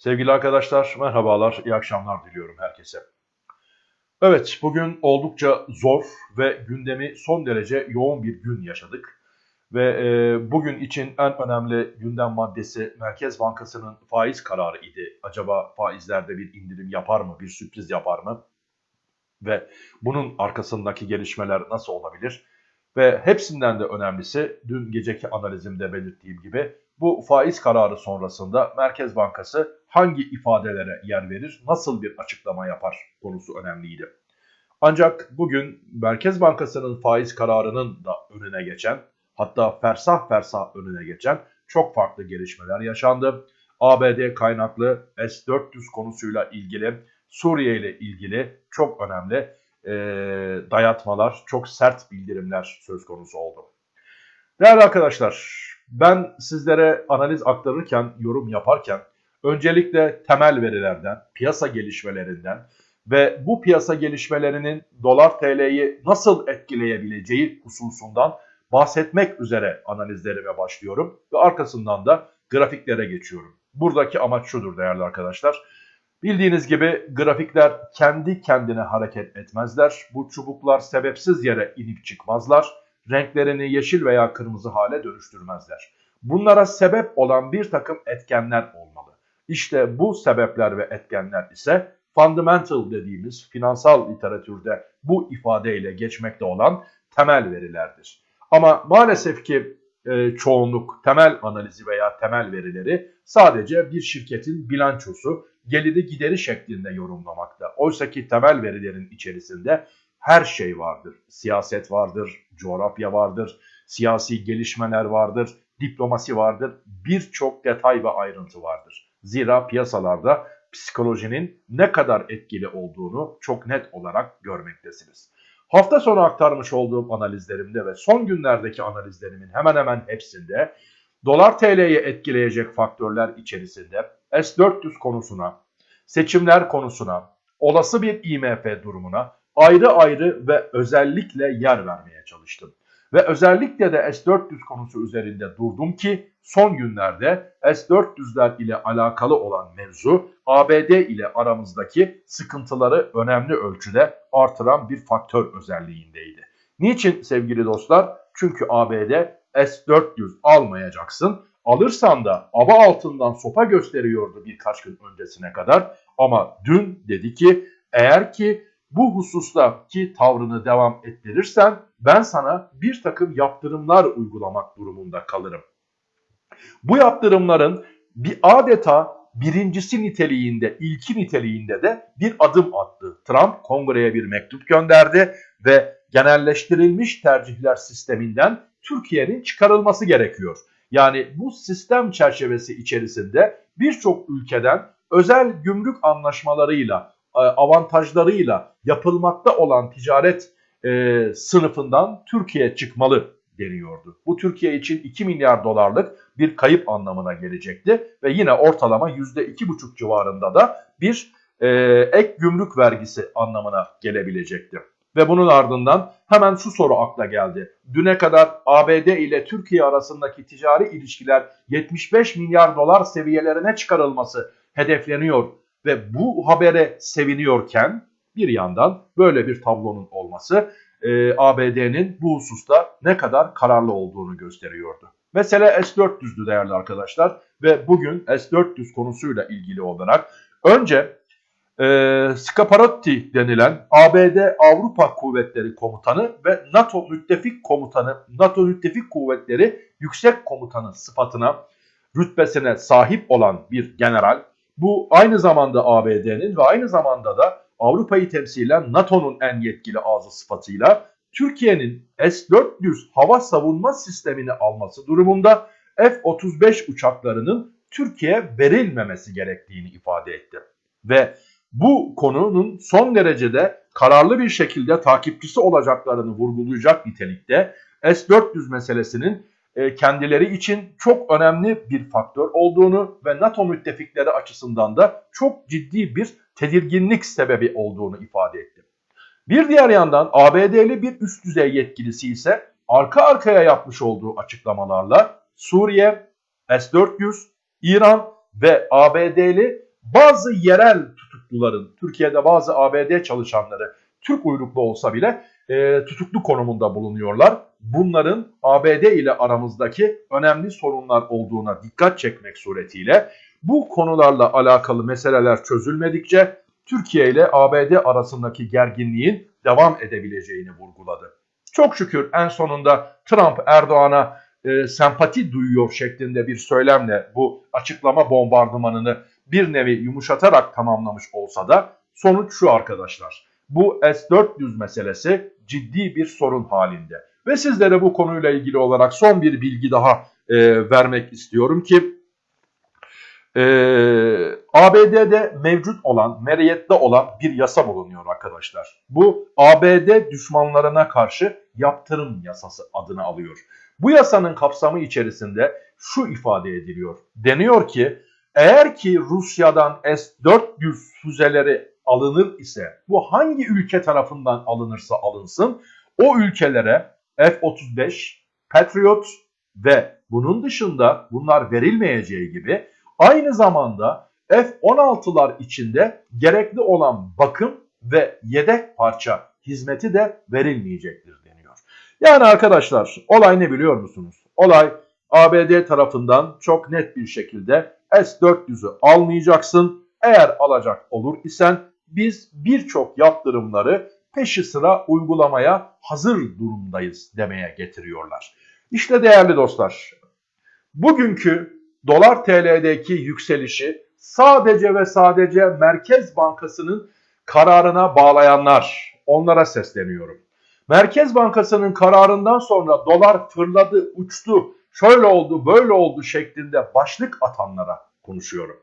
Sevgili arkadaşlar, merhabalar, iyi akşamlar diliyorum herkese. Evet, bugün oldukça zor ve gündemi son derece yoğun bir gün yaşadık. Ve e, bugün için en önemli gündem maddesi Merkez Bankası'nın faiz kararı idi. Acaba faizlerde bir indirim yapar mı, bir sürpriz yapar mı? Ve bunun arkasındaki gelişmeler nasıl olabilir? Ve hepsinden de önemlisi dün geceki analizimde belirttiğim gibi bu faiz kararı sonrasında Merkez Bankası hangi ifadelere yer verir, nasıl bir açıklama yapar konusu önemliydi. Ancak bugün Merkez Bankası'nın faiz kararının da önüne geçen, hatta fersah fersah önüne geçen çok farklı gelişmeler yaşandı. ABD kaynaklı S-400 konusuyla ilgili, Suriye ile ilgili çok önemli e, dayatmalar, çok sert bildirimler söz konusu oldu. Değerli arkadaşlar, ben sizlere analiz aktarırken, yorum yaparken öncelikle temel verilerden, piyasa gelişmelerinden ve bu piyasa gelişmelerinin dolar TL'yi nasıl etkileyebileceği hususundan bahsetmek üzere analizlerime başlıyorum ve arkasından da grafiklere geçiyorum. Buradaki amaç şudur değerli arkadaşlar. Bildiğiniz gibi grafikler kendi kendine hareket etmezler. Bu çubuklar sebepsiz yere inip çıkmazlar renklerini yeşil veya kırmızı hale dönüştürmezler. Bunlara sebep olan bir takım etkenler olmalı. İşte bu sebepler ve etkenler ise fundamental dediğimiz finansal literatürde bu ifadeyle geçmekte olan temel verilerdir. Ama maalesef ki e, çoğunluk temel analizi veya temel verileri sadece bir şirketin bilançosu, geliri gideri şeklinde yorumlamakta. Oysa ki temel verilerin içerisinde her şey vardır. Siyaset vardır, coğrafya vardır, siyasi gelişmeler vardır, diplomasi vardır. Birçok detay ve ayrıntı vardır. Zira piyasalarda psikolojinin ne kadar etkili olduğunu çok net olarak görmektesiniz. Hafta sonu aktarmış olduğum analizlerimde ve son günlerdeki analizlerimin hemen hemen hepsinde dolar TL'yi etkileyecek faktörler içerisinde S-400 konusuna, seçimler konusuna, olası bir IMF durumuna ayrı ayrı ve özellikle yer vermeye çalıştım. Ve özellikle de S-400 konusu üzerinde durdum ki son günlerde S-400'ler ile alakalı olan mevzu ABD ile aramızdaki sıkıntıları önemli ölçüde artıran bir faktör özelliğindeydi. Niçin sevgili dostlar? Çünkü ABD S-400 almayacaksın. Alırsan da aba altından sopa gösteriyordu birkaç gün öncesine kadar. Ama dün dedi ki eğer ki bu husustaki tavrını devam ettirirsen ben sana bir takım yaptırımlar uygulamak durumunda kalırım. Bu yaptırımların bir adeta birincisi niteliğinde, ilki niteliğinde de bir adım attı. Trump kongreye bir mektup gönderdi ve genelleştirilmiş tercihler sisteminden Türkiye'nin çıkarılması gerekiyor. Yani bu sistem çerçevesi içerisinde birçok ülkeden özel gümrük anlaşmalarıyla e, avantajlarıyla yapılmakta olan ticaret e, sınıfından Türkiye çıkmalı deniyordu. Bu Türkiye için 2 milyar dolarlık bir kayıp anlamına gelecekti ve yine ortalama %2,5 civarında da bir e, ek gümrük vergisi anlamına gelebilecekti. Ve bunun ardından hemen şu soru akla geldi. Düne kadar ABD ile Türkiye arasındaki ticari ilişkiler 75 milyar dolar seviyelerine çıkarılması hedefleniyor ve bu habere seviniyorken bir yandan böyle bir tablonun olması e, ABD'nin bu hususta ne kadar kararlı olduğunu gösteriyordu. Mesele S-400'dü değerli arkadaşlar ve bugün S-400 konusuyla ilgili olarak önce e, Scaparotti denilen ABD Avrupa Kuvvetleri Komutanı ve NATO Müttefik Komutanı, NATO Müttefik Kuvvetleri Yüksek Komutanı sıfatına, rütbesine sahip olan bir general bu aynı zamanda ABD'nin ve aynı zamanda da Avrupa'yı temsilen NATO'nun en yetkili ağzı sıfatıyla Türkiye'nin S-400 hava savunma sistemini alması durumunda F-35 uçaklarının Türkiye verilmemesi gerektiğini ifade etti. Ve bu konunun son derecede kararlı bir şekilde takipçisi olacaklarını vurgulayacak nitelikte S-400 meselesinin e, kendileri için çok önemli bir faktör olduğunu ve NATO müttefikleri açısından da çok ciddi bir tedirginlik sebebi olduğunu ifade etti. Bir diğer yandan ABD'li bir üst düzey yetkilisi ise arka arkaya yapmış olduğu açıklamalarla Suriye, S-400, İran ve ABD'li bazı yerel tutukluların, Türkiye'de bazı ABD çalışanları Türk uyruklu olsa bile e, tutuklu konumunda bulunuyorlar. Bunların ABD ile aramızdaki önemli sorunlar olduğuna dikkat çekmek suretiyle bu konularla alakalı meseleler çözülmedikçe Türkiye ile ABD arasındaki gerginliğin devam edebileceğini vurguladı. Çok şükür en sonunda Trump Erdoğan'a e, sempati duyuyor şeklinde bir söylemle bu açıklama bombardımanını bir nevi yumuşatarak tamamlamış olsa da sonuç şu arkadaşlar. Bu S-400 meselesi ciddi bir sorun halinde. Ve sizlere bu konuyla ilgili olarak son bir bilgi daha e, vermek istiyorum ki e, ABD'de mevcut olan, meriyette olan bir yasa bulunuyor arkadaşlar. Bu ABD düşmanlarına karşı yaptırım yasası adını alıyor. Bu yasanın kapsamı içerisinde şu ifade ediliyor. Deniyor ki eğer ki Rusya'dan S-400 füzeleri alınır ise bu hangi ülke tarafından alınırsa alınsın o ülkelere F-35, Patriot ve bunun dışında bunlar verilmeyeceği gibi aynı zamanda F-16'lar içinde gerekli olan bakım ve yedek parça hizmeti de verilmeyecektir deniyor. Yani arkadaşlar olay ne biliyor musunuz? Olay ABD tarafından çok net bir şekilde S-400'ü almayacaksın. Eğer alacak olur isen biz birçok yaptırımları peşi sıra uygulamaya hazır durumdayız demeye getiriyorlar. İşte değerli dostlar, bugünkü dolar TL'deki yükselişi sadece ve sadece Merkez Bankası'nın kararına bağlayanlar, onlara sesleniyorum. Merkez Bankası'nın kararından sonra dolar fırladı, uçtu, şöyle oldu, böyle oldu şeklinde başlık atanlara konuşuyorum.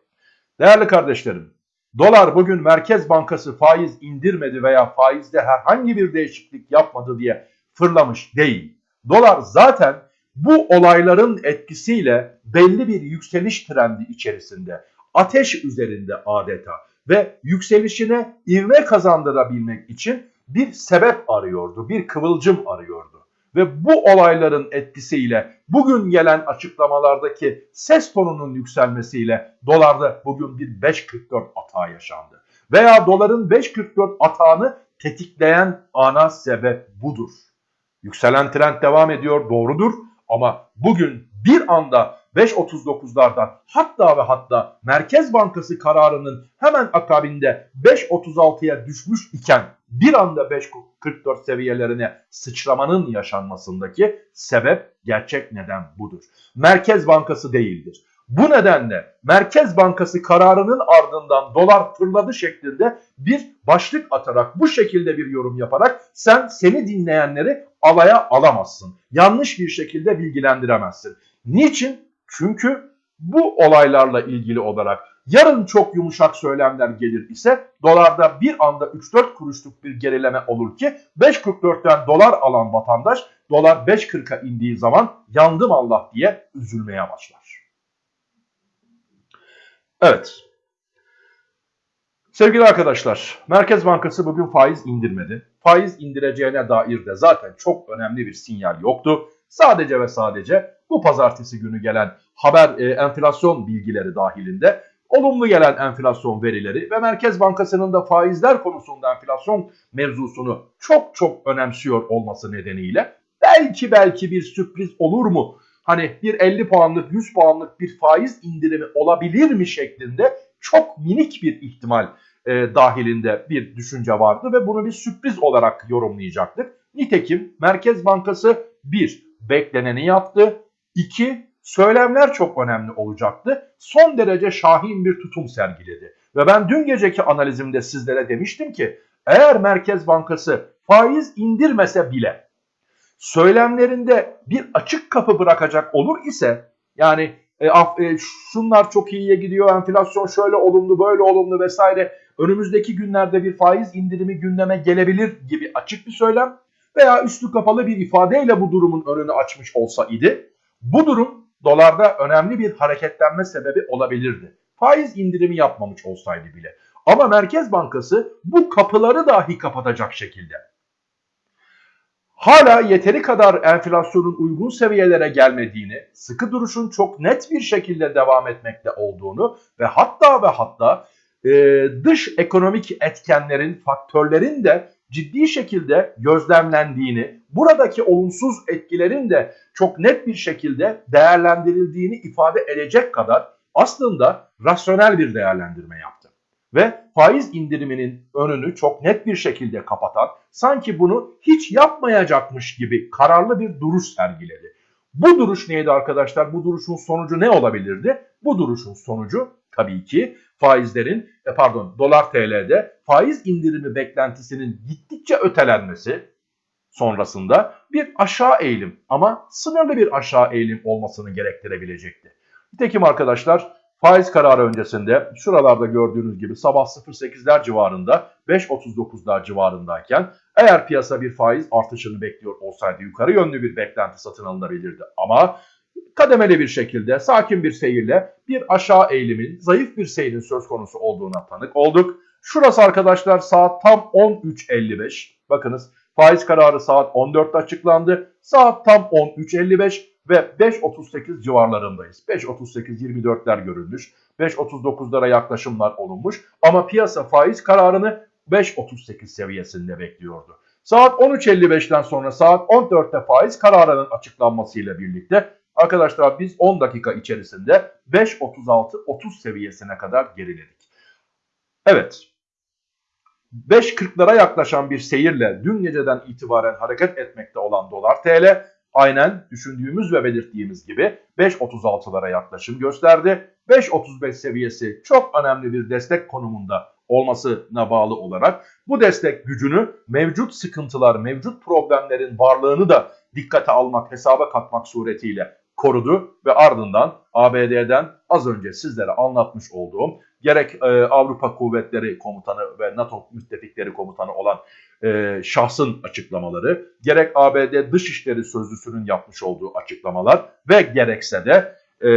Değerli kardeşlerim, dolar bugün Merkez Bankası faiz indirmedi veya faizde herhangi bir değişiklik yapmadı diye fırlamış değil. Dolar zaten bu olayların etkisiyle belli bir yükseliş trendi içerisinde, ateş üzerinde adeta ve yükselişine ivme kazandırabilmek için bir sebep arıyordu, bir kıvılcım arıyordu. Ve bu olayların etkisiyle bugün gelen açıklamalardaki ses tonunun yükselmesiyle dolarda bugün bir 5.44 atağı yaşandı. Veya doların 5.44 atağını tetikleyen ana sebep budur. Yükselen trend devam ediyor doğrudur ama bugün bir anda 5.39'lardan hatta ve hatta Merkez Bankası kararının hemen akabinde 5.36'ya düşmüş iken bir anda 5.44 seviyelerine sıçramanın yaşanmasındaki sebep gerçek neden budur. Merkez Bankası değildir. Bu nedenle Merkez Bankası kararının ardından dolar fırladı şeklinde bir başlık atarak bu şekilde bir yorum yaparak sen seni dinleyenleri alaya alamazsın. Yanlış bir şekilde bilgilendiremezsin. Niçin? Çünkü bu olaylarla ilgili olarak yarın çok yumuşak söylemler gelir ise dolarda bir anda 3-4 kuruşluk bir gerileme olur ki 5.44'ten dolar alan vatandaş dolar 5.40'a indiği zaman yandım Allah diye üzülmeye başlar. Evet. Sevgili arkadaşlar, Merkez Bankası bugün faiz indirmedi. Faiz indireceğine dair de zaten çok önemli bir sinyal yoktu. Sadece ve sadece bu pazartesi günü gelen haber e, enflasyon bilgileri dahilinde olumlu gelen enflasyon verileri ve Merkez Bankası'nın da faizler konusunda enflasyon mevzusunu çok çok önemsiyor olması nedeniyle belki belki bir sürpriz olur mu? Hani bir 50 puanlık 100 puanlık bir faiz indirimi olabilir mi şeklinde çok minik bir ihtimal e, dahilinde bir düşünce vardı ve bunu bir sürpriz olarak yorumlayacaktık. Nitekim Merkez Bankası 1 bekleneni yaptı. 2. Söylemler çok önemli olacaktı. Son derece şahin bir tutum sergiledi. Ve ben dün geceki analizimde sizlere demiştim ki eğer Merkez Bankası faiz indirmese bile söylemlerinde bir açık kapı bırakacak olur ise yani e, e, şunlar çok iyiye gidiyor enflasyon şöyle olumlu böyle olumlu vesaire önümüzdeki günlerde bir faiz indirimi gündeme gelebilir gibi açık bir söylem veya üstü kapalı bir ifadeyle bu durumun önünü açmış olsa idi. Bu durum dolarda önemli bir hareketlenme sebebi olabilirdi. Faiz indirimi yapmamış olsaydı bile. Ama Merkez Bankası bu kapıları dahi kapatacak şekilde hala yeteri kadar enflasyonun uygun seviyelere gelmediğini, sıkı duruşun çok net bir şekilde devam etmekte olduğunu ve hatta ve hatta e, dış ekonomik etkenlerin, faktörlerin de ciddi şekilde gözlemlendiğini, buradaki olumsuz etkilerin de çok net bir şekilde değerlendirildiğini ifade edecek kadar aslında rasyonel bir değerlendirme yaptı. Ve faiz indiriminin önünü çok net bir şekilde kapatan, sanki bunu hiç yapmayacakmış gibi kararlı bir duruş sergiledi. Bu duruş neydi arkadaşlar? Bu duruşun sonucu ne olabilirdi? Bu duruşun sonucu tabii ki faizlerin e pardon dolar TL'de faiz indirimi beklentisinin gittikçe ötelenmesi sonrasında bir aşağı eğilim ama sınırlı bir aşağı eğilim olmasını gerektirebilecekti. Nitekim arkadaşlar faiz kararı öncesinde şuralarda gördüğünüz gibi sabah 0.8'ler civarında 5.39'lar civarındayken eğer piyasa bir faiz artışını bekliyor olsaydı yukarı yönlü bir beklenti satın alınabilirdi. Ama kademeli bir şekilde sakin bir seyirle bir aşağı eğilimin zayıf bir seyrin söz konusu olduğuna tanık olduk. Şurası arkadaşlar saat tam 13.55. Bakınız faiz kararı saat 14'te açıklandı. Saat tam 13.55 ve 5.38 civarlarındayız. 5.38-24'ler görülmüş. 5.39'lara yaklaşımlar olunmuş. Ama piyasa faiz kararını 5.38 seviyesinde bekliyordu. Saat 13.55'ten sonra saat 14'te faiz kararının açıklanmasıyla birlikte arkadaşlar biz 10 dakika içerisinde 5.36-30 seviyesine kadar geriledik. Evet 5.40'lara yaklaşan bir seyirle dün geceden itibaren hareket etmekte olan dolar TL aynen düşündüğümüz ve belirttiğimiz gibi 5.36'lara yaklaşım gösterdi. 5.35 seviyesi çok önemli bir destek konumunda olmasına bağlı olarak bu destek gücünü mevcut sıkıntılar, mevcut problemlerin varlığını da dikkate almak, hesaba katmak suretiyle korudu ve ardından ABD'den az önce sizlere anlatmış olduğum gerek e, Avrupa Kuvvetleri Komutanı ve NATO müttefikleri komutanı olan e, şahsın açıklamaları, gerek ABD Dışişleri Sözcüsü'nün yapmış olduğu açıklamalar ve gerekse de e,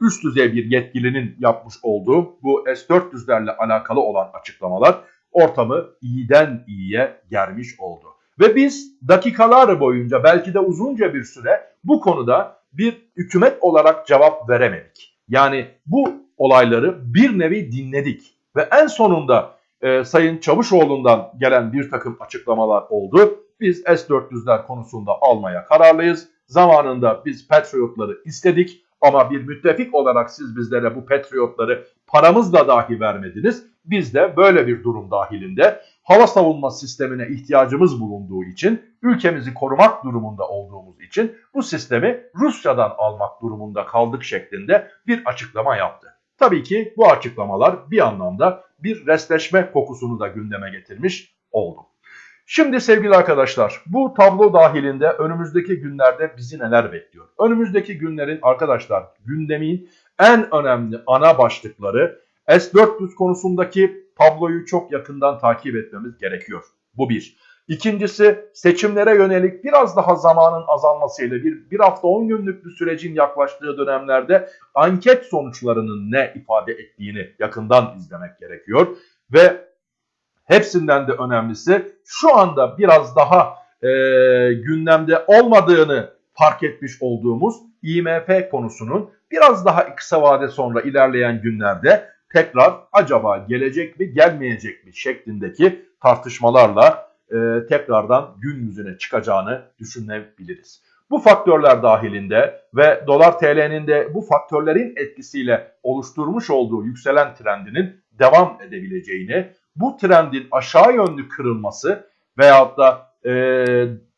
üst düzey bir yetkilinin yapmış olduğu bu S-400'lerle alakalı olan açıklamalar ortamı iyiden iyiye germiş oldu. Ve biz dakikalar boyunca belki de uzunca bir süre bu konuda bir hükümet olarak cevap veremedik. Yani bu olayları bir nevi dinledik ve en sonunda e, Sayın Çavuşoğlu'ndan gelen bir takım açıklamalar oldu. Biz S-400'ler konusunda almaya kararlıyız. Zamanında biz Patriot'ları istedik ama bir müttefik olarak siz bizlere bu Patriot'ları paramızla dahi vermediniz. Biz de böyle bir durum dahilinde hava savunma sistemine ihtiyacımız bulunduğu için, ülkemizi korumak durumunda olduğumuz için bu sistemi Rusya'dan almak durumunda kaldık şeklinde bir açıklama yaptı. Tabii ki bu açıklamalar bir anlamda bir restleşme kokusunu da gündeme getirmiş oldu. Şimdi sevgili arkadaşlar bu tablo dahilinde önümüzdeki günlerde bizi neler bekliyor? Önümüzdeki günlerin arkadaşlar gündemin en önemli ana başlıkları S-400 konusundaki tabloyu çok yakından takip etmemiz gerekiyor. Bu bir. İkincisi seçimlere yönelik biraz daha zamanın azalmasıyla bir, bir hafta 10 günlük bir sürecin yaklaştığı dönemlerde anket sonuçlarının ne ifade ettiğini yakından izlemek gerekiyor. Ve hepsinden de önemlisi şu anda biraz daha e, gündemde olmadığını fark etmiş olduğumuz IMF konusunun biraz daha kısa vade sonra ilerleyen günlerde tekrar acaba gelecek mi gelmeyecek mi şeklindeki tartışmalarla e, tekrardan gün yüzüne çıkacağını düşünebiliriz. Bu faktörler dahilinde ve dolar TL'nin de bu faktörlerin etkisiyle oluşturmuş olduğu yükselen trendinin devam edebileceğini, bu trendin aşağı yönlü kırılması veyahut da e,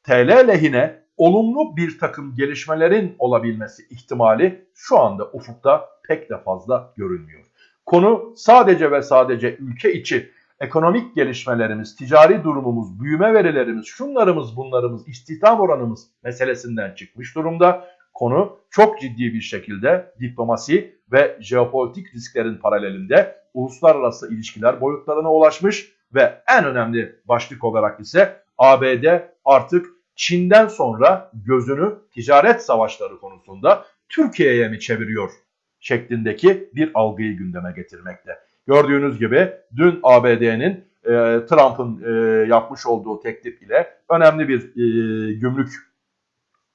TL lehine olumlu bir takım gelişmelerin olabilmesi ihtimali şu anda ufukta pek de fazla görünmüyor. Konu sadece ve sadece ülke içi ekonomik gelişmelerimiz, ticari durumumuz, büyüme verilerimiz, şunlarımız bunlarımız, istihdam oranımız meselesinden çıkmış durumda. Konu çok ciddi bir şekilde diplomasi ve jeopolitik risklerin paralelinde uluslararası ilişkiler boyutlarına ulaşmış ve en önemli başlık olarak ise ABD artık Çin'den sonra gözünü ticaret savaşları konusunda Türkiye'ye mi çeviriyor şeklindeki bir algıyı gündeme getirmekte. Gördüğünüz gibi dün ABD'nin e, Trump'ın e, yapmış olduğu teklif ile önemli bir e, gümrük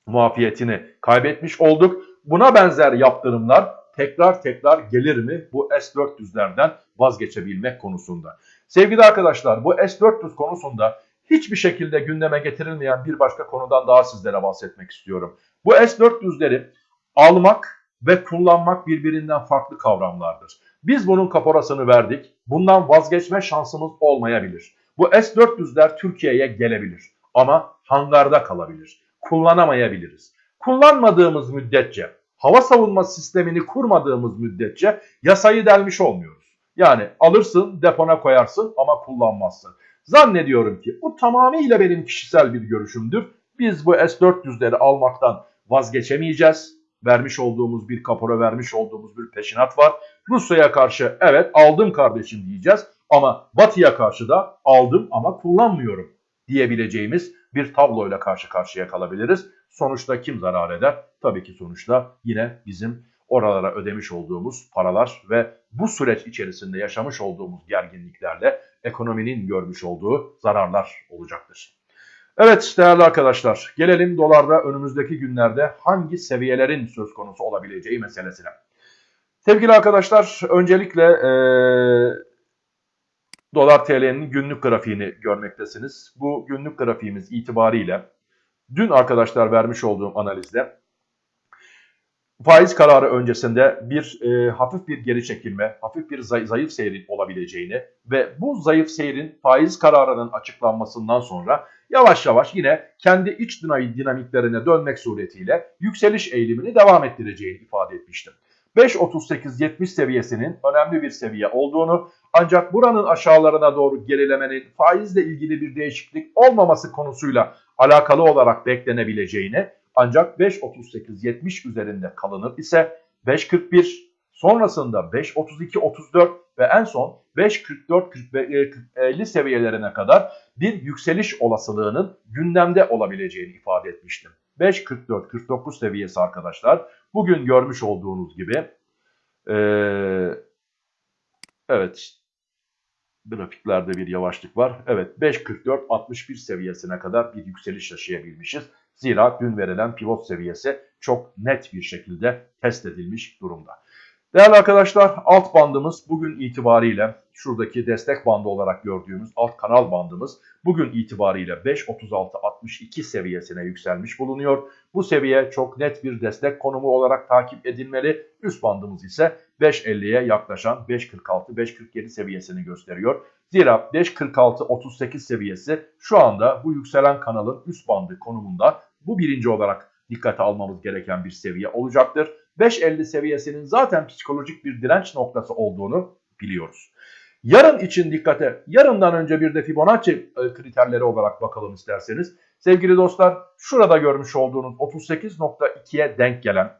muafiyetini kaybetmiş olduk. Buna benzer yaptırımlar tekrar tekrar gelir mi bu S-400'lerden vazgeçebilmek konusunda? Sevgili arkadaşlar bu S-400 konusunda hiçbir şekilde gündeme getirilmeyen bir başka konudan daha sizlere bahsetmek istiyorum. Bu S-400'leri almak ve kullanmak birbirinden farklı kavramlardır. Biz bunun kaporasını verdik. Bundan vazgeçme şansımız olmayabilir. Bu S-400'ler Türkiye'ye gelebilir ama hangarda kalabilir. Kullanamayabiliriz. Kullanmadığımız müddetçe, hava savunma sistemini kurmadığımız müddetçe yasayı delmiş olmuyoruz. Yani alırsın, depona koyarsın ama kullanmazsın. Zannediyorum ki bu tamamıyla benim kişisel bir görüşümdür. Biz bu S-400'leri almaktan vazgeçemeyeceğiz. Vermiş olduğumuz bir kapora vermiş olduğumuz bir peşinat var. Rusya'ya karşı evet aldım kardeşim diyeceğiz ama Batı'ya karşı da aldım ama kullanmıyorum diyebileceğimiz bir tabloyla karşı karşıya kalabiliriz. Sonuçta kim zarar eder? Tabii ki sonuçta yine bizim oralara ödemiş olduğumuz paralar ve bu süreç içerisinde yaşamış olduğumuz gerginliklerle ekonominin görmüş olduğu zararlar olacaktır. Evet değerli arkadaşlar gelelim dolarda önümüzdeki günlerde hangi seviyelerin söz konusu olabileceği meselesine. Sevgili arkadaşlar öncelikle ee, dolar TL'nin günlük grafiğini görmektesiniz. Bu günlük grafiğimiz itibariyle dün arkadaşlar vermiş olduğum analizde faiz kararı öncesinde bir e, hafif bir geri çekilme, hafif bir zay zayıf seyrin olabileceğini ve bu zayıf seyrin faiz kararının açıklanmasından sonra yavaş yavaş yine kendi iç dinamiklerine dönmek suretiyle yükseliş eğilimini devam ettireceğini ifade etmiştim. 5.38-70 seviyesinin önemli bir seviye olduğunu ancak buranın aşağılarına doğru gerilemenin faizle ilgili bir değişiklik olmaması konusuyla alakalı olarak beklenebileceğini ancak 5.38-70 üzerinde kalınır ise 5.41 sonrasında 5.32-34 ve en son 5.44-50 seviyelerine kadar bir yükseliş olasılığının gündemde olabileceğini ifade etmiştim. 5.44-49 seviyesi arkadaşlar bugün görmüş olduğunuz gibi ee, evet grafiklerde bir yavaşlık var. Evet 5.44-61 seviyesine kadar bir yükseliş yaşayabilmişiz. Zira dün verilen pivot seviyesi çok net bir şekilde test edilmiş durumda. Değerli arkadaşlar alt bandımız bugün itibariyle şuradaki destek bandı olarak gördüğümüz alt kanal bandımız bugün itibariyle 5.36.62 seviyesine yükselmiş bulunuyor. Bu seviye çok net bir destek konumu olarak takip edilmeli. Üst bandımız ise 5.50'ye yaklaşan 5.46-5.47 seviyesini gösteriyor. Zira 5.46-38 seviyesi şu anda bu yükselen kanalın üst bandı konumunda. Bu birinci olarak dikkate almamız gereken bir seviye olacaktır. 5.50 seviyesinin zaten psikolojik bir direnç noktası olduğunu biliyoruz. Yarın için dikkate, yarından önce bir de Fibonacci e, kriterleri olarak bakalım isterseniz. Sevgili dostlar, şurada görmüş olduğunuz 38.2'ye denk gelen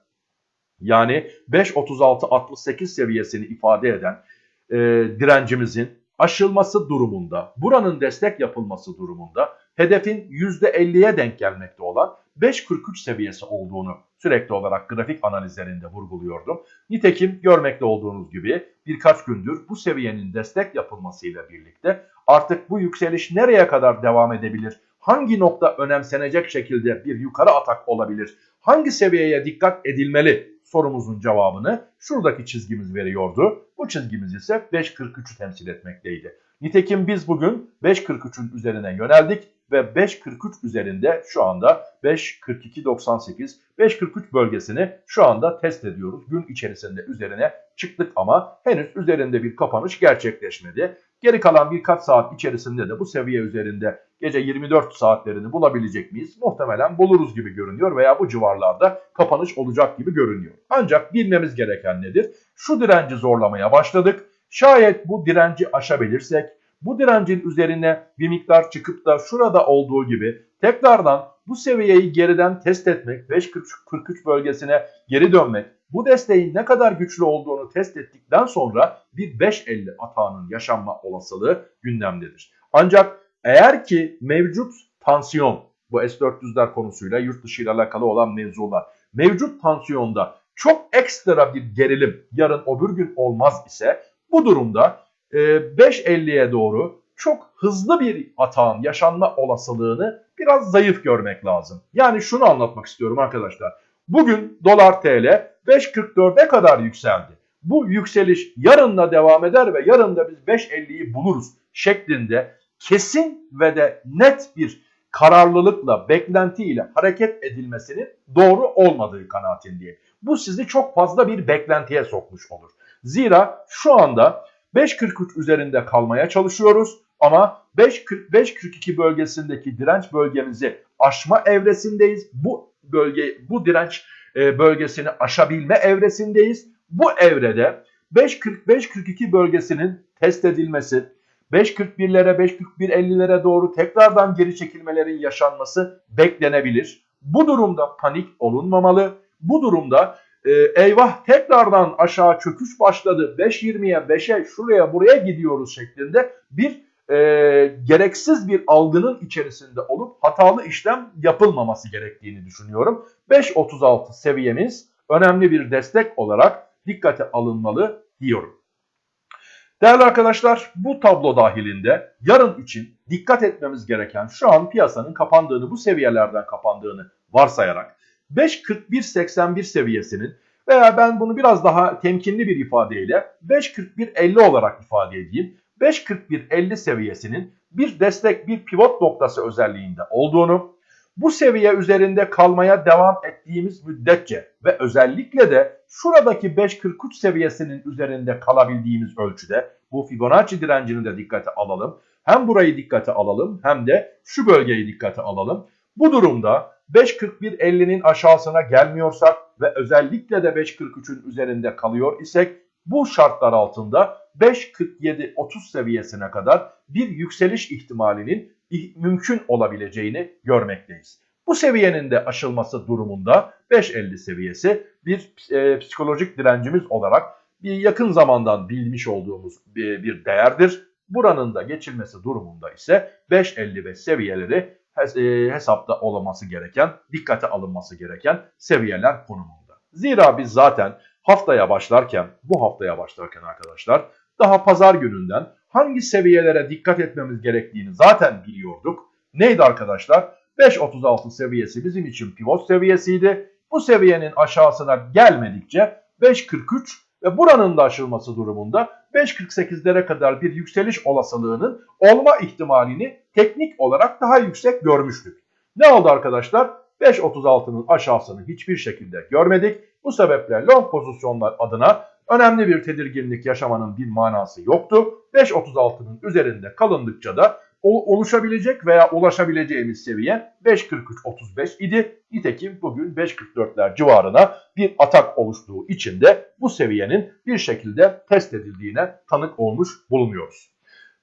yani 5.36-68 seviyesini ifade eden e, direncimizin aşılması durumunda, buranın destek yapılması durumunda hedefin %50'ye denk gelmekte olan 5.43 seviyesi olduğunu sürekli olarak grafik analizlerinde vurguluyordum. Nitekim görmekte olduğunuz gibi birkaç gündür bu seviyenin destek yapılmasıyla birlikte artık bu yükseliş nereye kadar devam edebilir? Hangi nokta önemsenecek şekilde bir yukarı atak olabilir? Hangi seviyeye dikkat edilmeli sorumuzun cevabını şuradaki çizgimiz veriyordu. Bu çizgimiz ise 5.43'ü temsil etmekteydi. Nitekim biz bugün 5.43'ün üzerine yöneldik ve 5.43 üzerinde şu anda 5.42.98 5.43 bölgesini şu anda test ediyoruz. Gün içerisinde üzerine çıktık ama henüz üzerinde bir kapanış gerçekleşmedi. Geri kalan birkaç saat içerisinde de bu seviye üzerinde gece 24 saatlerini bulabilecek miyiz? Muhtemelen buluruz gibi görünüyor veya bu civarlarda kapanış olacak gibi görünüyor. Ancak bilmemiz gereken nedir? Şu direnci zorlamaya başladık. Şayet bu direnci aşabilirsek bu direncin üzerine bir miktar çıkıp da şurada olduğu gibi tekrardan bu seviyeyi geriden test etmek, 5.43 bölgesine geri dönmek, bu desteğin ne kadar güçlü olduğunu test ettikten sonra bir 5.50 atağının yaşanma olasılığı gündemdedir. Ancak eğer ki mevcut tansiyon, bu S-400'ler konusuyla yurt dışı ile alakalı olan mevzular, mevcut tansiyonda çok ekstra bir gerilim yarın öbür gün olmaz ise bu durumda 5.50'ye ee, doğru çok hızlı bir atağın yaşanma olasılığını biraz zayıf görmek lazım. Yani şunu anlatmak istiyorum arkadaşlar. Bugün dolar TL 5.44'e kadar yükseldi. Bu yükseliş yarın da devam eder ve yarın da biz 5.50'yi buluruz şeklinde kesin ve de net bir kararlılıkla, beklentiyle hareket edilmesinin doğru olmadığı kanaatindeyim. Bu sizi çok fazla bir beklentiye sokmuş olur. Zira şu anda 5.43 üzerinde kalmaya çalışıyoruz ama 5.45-42 bölgesindeki direnç bölgemizi aşma evresindeyiz. Bu bölge, bu direnç e, bölgesini aşabilme evresindeyiz. Bu evrede 5.45-42 bölgesinin test edilmesi, 5.41'lere 5.41-50'lere doğru tekrardan geri çekilmelerin yaşanması beklenebilir. Bu durumda panik olunmamalı. Bu durumda e, eyvah tekrardan aşağı çöküş başladı 5.20'ye 5'e şuraya buraya gidiyoruz şeklinde bir e, gereksiz bir algının içerisinde olup hatalı işlem yapılmaması gerektiğini düşünüyorum. 5.36 seviyemiz önemli bir destek olarak dikkate alınmalı diyorum. Değerli arkadaşlar bu tablo dahilinde yarın için dikkat etmemiz gereken şu an piyasanın kapandığını bu seviyelerden kapandığını varsayarak 5.41.81 seviyesinin veya ben bunu biraz daha temkinli bir ifadeyle 5.41.50 olarak ifade edeyim. 5.41.50 seviyesinin bir destek bir pivot noktası özelliğinde olduğunu bu seviye üzerinde kalmaya devam ettiğimiz müddetçe ve özellikle de şuradaki 5.43 seviyesinin üzerinde kalabildiğimiz ölçüde bu Fibonacci direncini de dikkate alalım. Hem burayı dikkate alalım hem de şu bölgeyi dikkate alalım. Bu durumda 5.41.50'nin aşağısına gelmiyorsak ve özellikle de 5.43'ün üzerinde kalıyor isek bu şartlar altında 5.47-30 seviyesine kadar bir yükseliş ihtimalinin mümkün olabileceğini görmekteyiz. Bu seviyenin de aşılması durumunda 5.50 seviyesi bir e, psikolojik direncimiz olarak bir yakın zamandan bilmiş olduğumuz bir, bir değerdir. Buranın da geçilmesi durumunda ise 5.55 seviyeleri hesapta olması gereken, dikkate alınması gereken seviyeler konumunda. Zira biz zaten haftaya başlarken, bu haftaya başlarken arkadaşlar daha pazar gününden hangi seviyelere dikkat etmemiz gerektiğini zaten biliyorduk. Neydi arkadaşlar? 5.36 seviyesi bizim için pivot seviyesiydi. Bu seviyenin aşağısına gelmedikçe 5.43 ve buranın da aşılması durumunda 5.48'lere kadar bir yükseliş olasılığının olma ihtimalini teknik olarak daha yüksek görmüştük. Ne oldu arkadaşlar? 5.36'nın aşağısını hiçbir şekilde görmedik. Bu sebeple long pozisyonlar adına önemli bir tedirginlik yaşamanın bir manası yoktu. 5.36'nın üzerinde kalındıkça da oluşabilecek veya ulaşabileceğimiz seviye 5.43.35 idi. Nitekim bugün 5.44'ler civarına bir atak oluştuğu için de bu seviyenin bir şekilde test edildiğine tanık olmuş bulunuyoruz.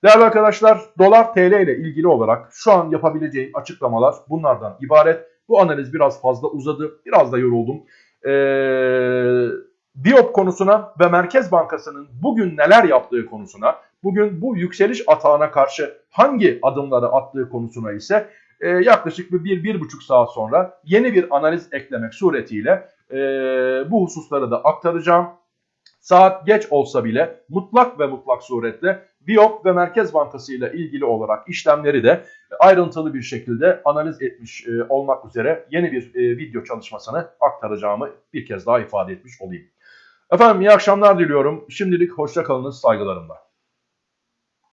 Değerli arkadaşlar dolar TL ile ilgili olarak şu an yapabileceğim açıklamalar bunlardan ibaret. Bu analiz biraz fazla uzadı. Biraz da yoruldum. Ee, Biop konusuna ve Merkez Bankası'nın bugün neler yaptığı konusuna, bugün bu yükseliş atağına karşı hangi adımları attığı konusuna ise e, yaklaşık bir, bir, bir buçuk saat sonra yeni bir analiz eklemek suretiyle e, bu hususları da aktaracağım. Saat geç olsa bile mutlak ve mutlak suretle Biop ve Merkez Bankası ile ilgili olarak işlemleri de ayrıntılı bir şekilde analiz etmiş e, olmak üzere yeni bir e, video çalışmasını aktaracağımı bir kez daha ifade etmiş olayım. Efendim iyi akşamlar diliyorum. Şimdilik hoşça kalınız saygılarımla.